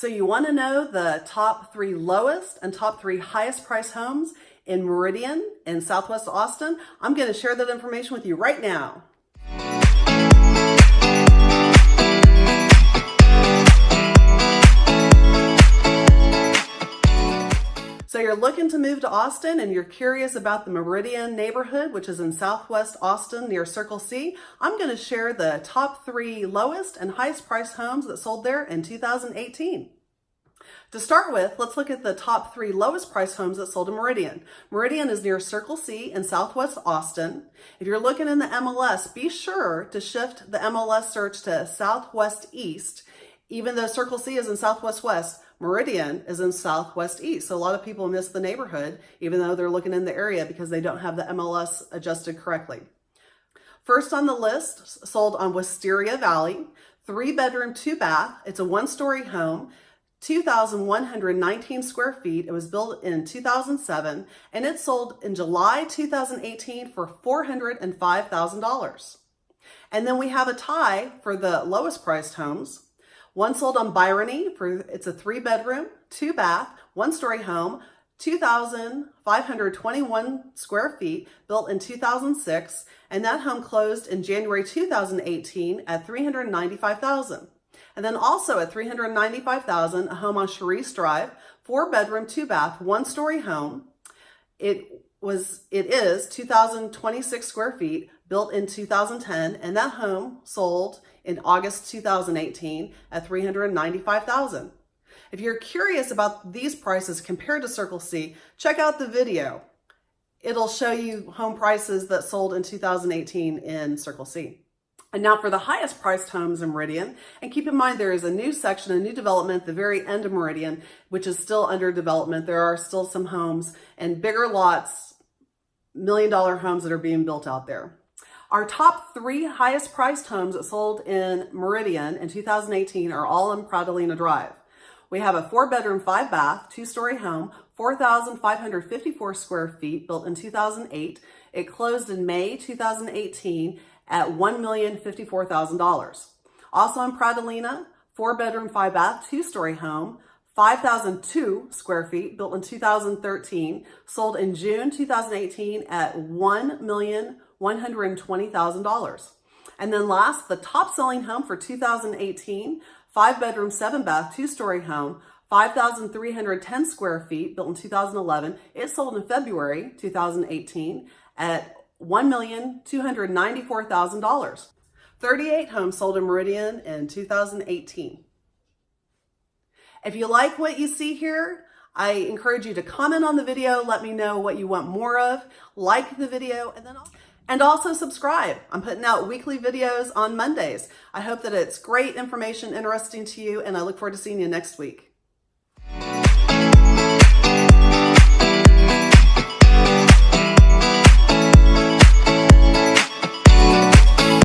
So you want to know the top three lowest and top three highest price homes in Meridian in Southwest Austin? I'm going to share that information with you right now. You're looking to move to Austin and you're curious about the Meridian neighborhood, which is in Southwest Austin near Circle C. I'm going to share the top three lowest and highest priced homes that sold there in 2018. To start with, let's look at the top three lowest price homes that sold in Meridian. Meridian is near Circle C in Southwest Austin. If you're looking in the MLS, be sure to shift the MLS search to Southwest East. Even though Circle C is in Southwest West, Meridian is in Southwest East. So a lot of people miss the neighborhood, even though they're looking in the area because they don't have the MLS adjusted correctly. First on the list, sold on Wisteria Valley, three bedroom, two bath. It's a one story home. 2,119 square feet. It was built in 2007 and it sold in July 2018 for $405,000. And then we have a tie for the lowest priced homes. One sold on Bryony. for, it's a three bedroom, two bath, one story home, 2,521 square feet, built in 2006, and that home closed in January 2018 at 395,000. And then also at 395,000, a home on Cherisse Drive, four bedroom, two bath, one story home. It was, it is 2,026 square feet, built in 2010, and that home sold in August 2018 at 395,000. If you're curious about these prices compared to Circle C, check out the video. It'll show you home prices that sold in 2018 in Circle C. And now for the highest priced homes in Meridian, and keep in mind there is a new section, a new development at the very end of Meridian, which is still under development. There are still some homes and bigger lots, million dollar homes that are being built out there. Our top three highest priced homes sold in Meridian in 2018 are all in Pratolina Drive. We have a four bedroom, five bath, two story home, 4,554 square feet, built in 2008. It closed in May 2018 at $1,054,000. Also in Pratolina, four bedroom, five bath, two story home, 5,002 square feet, built in 2013, sold in June 2018 at $1,120,000. And then last, the top selling home for 2018, five bedroom, seven bath, two story home, 5,310 square feet, built in 2011. It sold in February 2018 at $1,294,000. 38 homes sold in Meridian in 2018. If you like what you see here, I encourage you to comment on the video, let me know what you want more of, like the video, and then and also subscribe. I'm putting out weekly videos on Mondays. I hope that it's great information, interesting to you, and I look forward to seeing you next week.